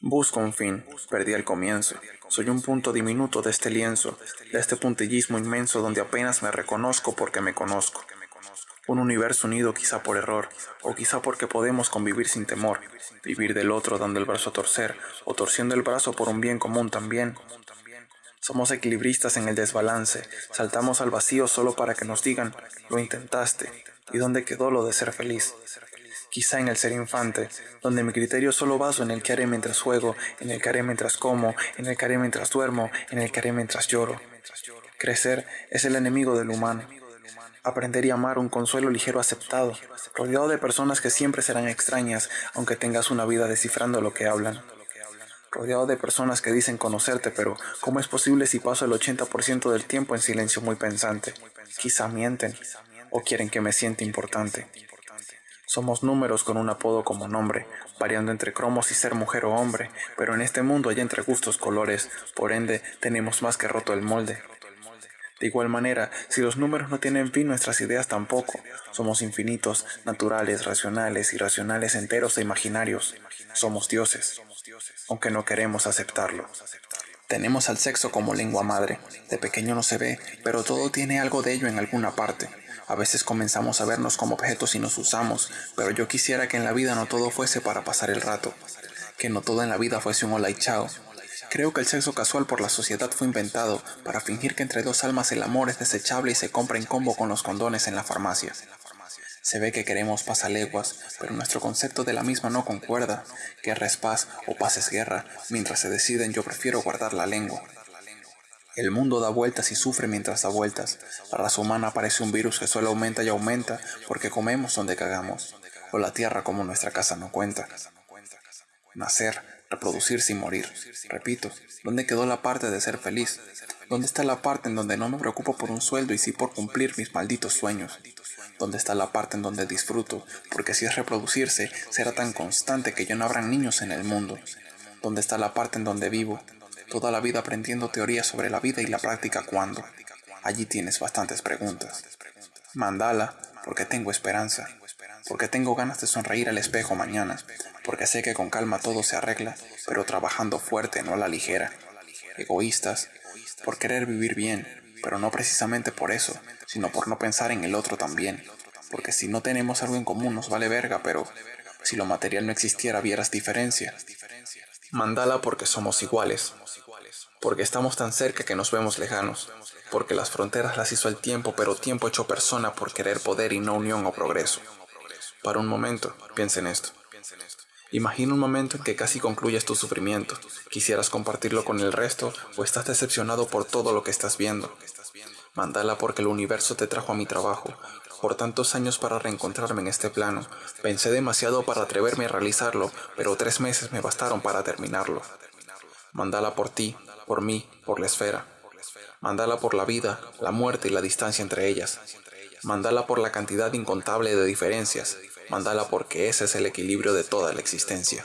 Busco un fin, perdí el comienzo. Soy un punto diminuto de este lienzo, de este puntillismo inmenso donde apenas me reconozco porque me conozco. Un universo unido quizá por error, o quizá porque podemos convivir sin temor, vivir del otro dando el brazo a torcer, o torciendo el brazo por un bien común también. Somos equilibristas en el desbalance, saltamos al vacío solo para que nos digan, lo intentaste, ¿y dónde quedó lo de ser feliz? Quizá en el ser infante, donde mi criterio solo baso en el que haré mientras juego, en el que haré mientras como, en el que haré mientras duermo, en el que haré mientras lloro. Crecer es el enemigo del humano. Aprender y amar un consuelo ligero aceptado, rodeado de personas que siempre serán extrañas, aunque tengas una vida descifrando lo que hablan. Rodeado de personas que dicen conocerte, pero ¿cómo es posible si paso el 80% del tiempo en silencio muy pensante? Quizá mienten o quieren que me sienta importante. Somos números con un apodo como nombre, variando entre cromos y ser mujer o hombre, pero en este mundo hay entre gustos colores, por ende tenemos más que roto el molde. De igual manera, si los números no tienen fin, nuestras ideas tampoco. Somos infinitos, naturales, racionales, irracionales, enteros e imaginarios. Somos dioses, aunque no queremos aceptarlo. Tenemos al sexo como lengua madre. De pequeño no se ve, pero todo tiene algo de ello en alguna parte. A veces comenzamos a vernos como objetos y nos usamos, pero yo quisiera que en la vida no todo fuese para pasar el rato. Que no todo en la vida fuese un hola y chao, Creo que el sexo casual por la sociedad fue inventado para fingir que entre dos almas el amor es desechable y se compra en combo con los condones en la farmacia. Se ve que queremos pasaleguas, pero nuestro concepto de la misma no concuerda. Guerra es paz o paz es guerra. Mientras se deciden yo prefiero guardar la lengua. El mundo da vueltas y sufre mientras da vueltas. La raza humana parece un virus que solo aumenta y aumenta porque comemos donde cagamos. O la tierra como nuestra casa no cuenta. Nacer, reproducirse y morir. Repito, ¿dónde quedó la parte de ser feliz? ¿Dónde está la parte en donde no me preocupo por un sueldo y sí por cumplir mis malditos sueños? ¿Dónde está la parte en donde disfruto? Porque si es reproducirse, será tan constante que ya no habrán niños en el mundo. ¿Dónde está la parte en donde vivo? Toda la vida aprendiendo teorías sobre la vida y la práctica cuando. Allí tienes bastantes preguntas. Mandala, porque tengo esperanza. Porque tengo ganas de sonreír al espejo mañana porque sé que con calma todo se arregla, pero trabajando fuerte, no a la ligera. Egoístas, por querer vivir bien, pero no precisamente por eso, sino por no pensar en el otro también. Porque si no tenemos algo en común nos vale verga, pero si lo material no existiera vieras diferencia. Mandala porque somos iguales, porque estamos tan cerca que nos vemos lejanos, porque las fronteras las hizo el tiempo, pero tiempo hecho persona por querer poder y no unión o progreso. Para un momento, piensa en esto. Imagina un momento en que casi concluyes tu sufrimiento. Quisieras compartirlo con el resto o estás decepcionado por todo lo que estás viendo. Mandala porque el universo te trajo a mi trabajo. Por tantos años para reencontrarme en este plano. Pensé demasiado para atreverme a realizarlo, pero tres meses me bastaron para terminarlo. Mandala por ti, por mí, por la esfera. Mandala por la vida, la muerte y la distancia entre ellas. Mandala por la cantidad incontable de diferencias, Mándala porque ese es el equilibrio de toda la existencia.